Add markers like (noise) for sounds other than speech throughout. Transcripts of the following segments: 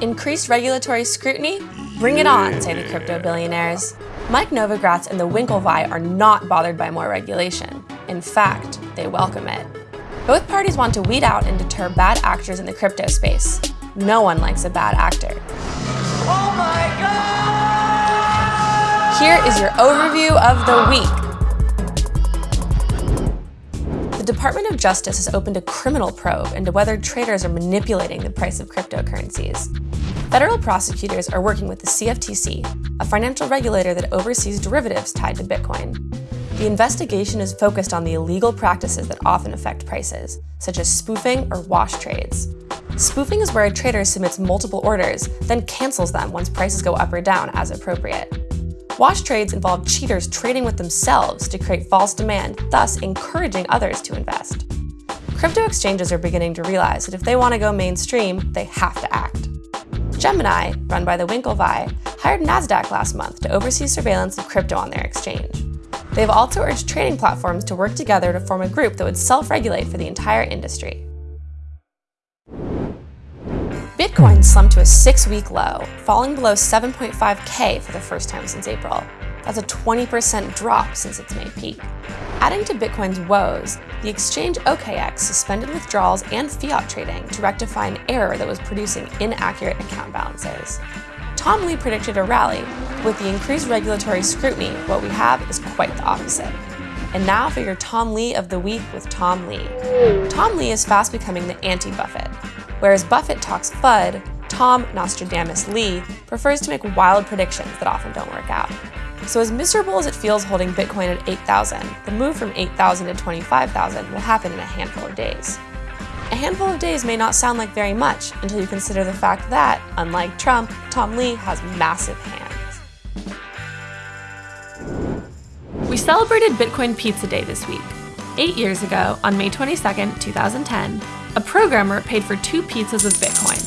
Increased regulatory scrutiny? Bring it on, say the crypto billionaires. Mike Novogratz and the Winklevi are not bothered by more regulation. In fact, they welcome it. Both parties want to weed out and deter bad actors in the crypto space. No one likes a bad actor. Oh my God! Here is your overview of the week. Department of Justice has opened a criminal probe into whether traders are manipulating the price of cryptocurrencies. Federal prosecutors are working with the CFTC, a financial regulator that oversees derivatives tied to Bitcoin. The investigation is focused on the illegal practices that often affect prices, such as spoofing or wash trades. Spoofing is where a trader submits multiple orders, then cancels them once prices go up or down as appropriate. Wash trades involve cheaters trading with themselves to create false demand, thus encouraging others to invest. Crypto exchanges are beginning to realize that if they want to go mainstream, they have to act. Gemini, run by the Winklevi, hired NASDAQ last month to oversee surveillance of crypto on their exchange. They've also urged trading platforms to work together to form a group that would self-regulate for the entire industry. Bitcoin slumped to a six-week low, falling below 7.5k for the first time since April. That's a 20% drop since its May peak. Adding to Bitcoin's woes, the exchange OKEx suspended withdrawals and fiat trading to rectify an error that was producing inaccurate account balances. Tom Lee predicted a rally. With the increased regulatory scrutiny, what we have is quite the opposite. And now for your Tom Lee of the week with Tom Lee. Tom Lee is fast becoming the anti-Buffett. Whereas Buffett talks FUD, Tom Nostradamus Lee prefers to make wild predictions that often don't work out. So as miserable as it feels holding Bitcoin at 8,000, the move from 8,000 to 25,000 will happen in a handful of days. A handful of days may not sound like very much until you consider the fact that, unlike Trump, Tom Lee has massive hands. We celebrated Bitcoin Pizza Day this week. Eight years ago, on May 22, 2010, a programmer paid for two pizzas with Bitcoin.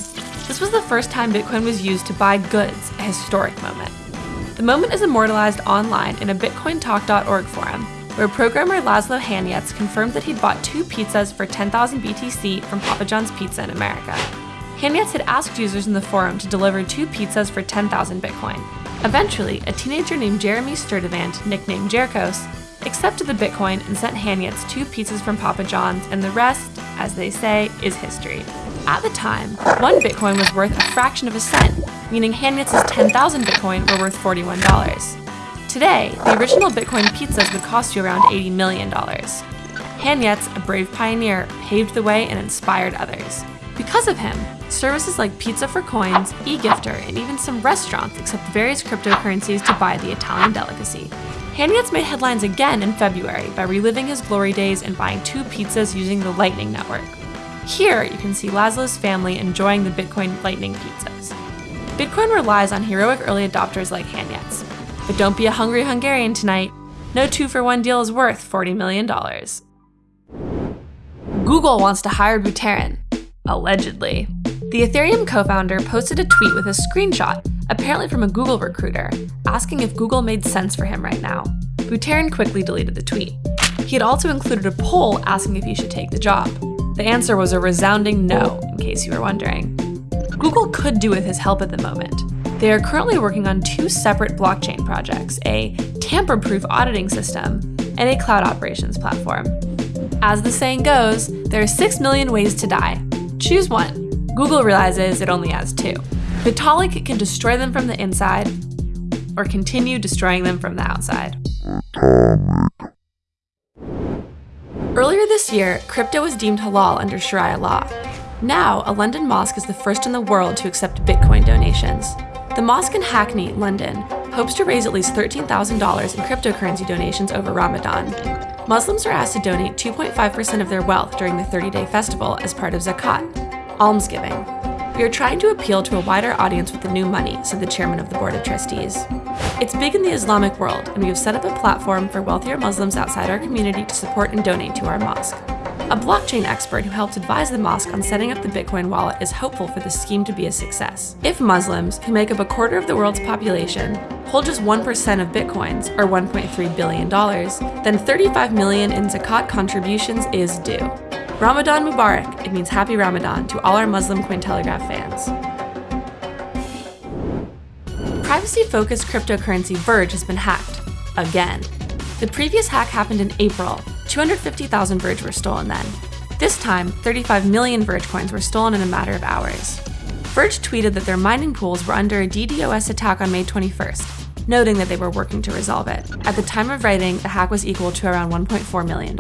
This was the first time Bitcoin was used to buy goods, a historic moment. The moment is immortalized online in a bitcointalk.org forum, where programmer Laszlo Hanyecz confirmed that he'd bought two pizzas for 10,000 BTC from Papa John's Pizza in America. Hanyecz had asked users in the forum to deliver two pizzas for 10,000 Bitcoin. Eventually, a teenager named Jeremy Sturdivant, nicknamed jercos, accepted the Bitcoin and sent Hanyecz two pizzas from Papa John's, and the rest, as they say, is history. At the time, one Bitcoin was worth a fraction of a cent, meaning Hanyecz's 10,000 Bitcoin were worth $41. Today, the original Bitcoin pizzas would cost you around $80 million. Hanyecz, a brave pioneer, paved the way and inspired others. Because of him, services like Pizza for Coins, eGifter, and even some restaurants accept various cryptocurrencies to buy the Italian delicacy. Hanyecz made headlines again in February by reliving his glory days and buying two pizzas using the Lightning Network. Here, you can see Laszlo's family enjoying the Bitcoin Lightning pizzas. Bitcoin relies on heroic early adopters like Hanyecz. But don't be a hungry Hungarian tonight. No two-for-one deal is worth $40 million. Google wants to hire Buterin. Allegedly. The Ethereum co-founder posted a tweet with a screenshot, apparently from a Google recruiter, asking if Google made sense for him right now. Buterin quickly deleted the tweet. He had also included a poll asking if he should take the job. The answer was a resounding no, in case you were wondering. Google could do with his help at the moment. They are currently working on two separate blockchain projects, a tamper-proof auditing system and a cloud operations platform. As the saying goes, there are 6 million ways to die. Choose one. Google realizes it only has two. Vitalik can destroy them from the inside, or continue destroying them from the outside. Earlier this year, crypto was deemed halal under Sharia law. Now, a London mosque is the first in the world to accept Bitcoin donations. The mosque in Hackney, London, hopes to raise at least $13,000 in cryptocurrency donations over Ramadan. Muslims are asked to donate 2.5% of their wealth during the 30-day festival as part of zakat, almsgiving. We are trying to appeal to a wider audience with the new money, said the chairman of the board of trustees. It's big in the Islamic world, and we have set up a platform for wealthier Muslims outside our community to support and donate to our mosque. A blockchain expert who helped advise the mosque on setting up the Bitcoin wallet is hopeful for the scheme to be a success. If Muslims, who make up a quarter of the world's population, hold just 1% of Bitcoins, or $1.3 billion, then 35 million in zakat contributions is due. Ramadan Mubarak. It means happy Ramadan to all our Muslim Cointelegraph fans. Privacy focused cryptocurrency Verge has been hacked. Again. The previous hack happened in April. 250,000 Verge were stolen then. This time, 35 million Verge coins were stolen in a matter of hours. Verge tweeted that their mining pools were under a DDoS attack on May 21st, noting that they were working to resolve it. At the time of writing, the hack was equal to around $1.4 million.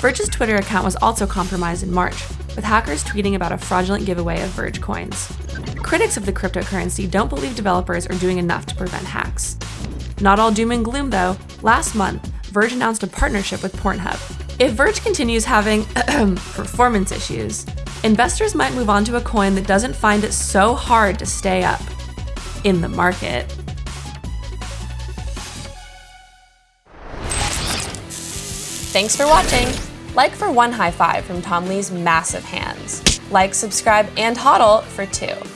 Verge's Twitter account was also compromised in March, with hackers tweeting about a fraudulent giveaway of Verge coins. Critics of the cryptocurrency don't believe developers are doing enough to prevent hacks. Not all doom and gloom though. Last month, Verge announced a partnership with Pornhub. If Verge continues having (clears throat) performance issues, investors might move on to a coin that doesn't find it so hard to stay up in the market. Thanks for watching. Like for one high five from Tom Lee's massive hands. Like, subscribe, and hodl for two.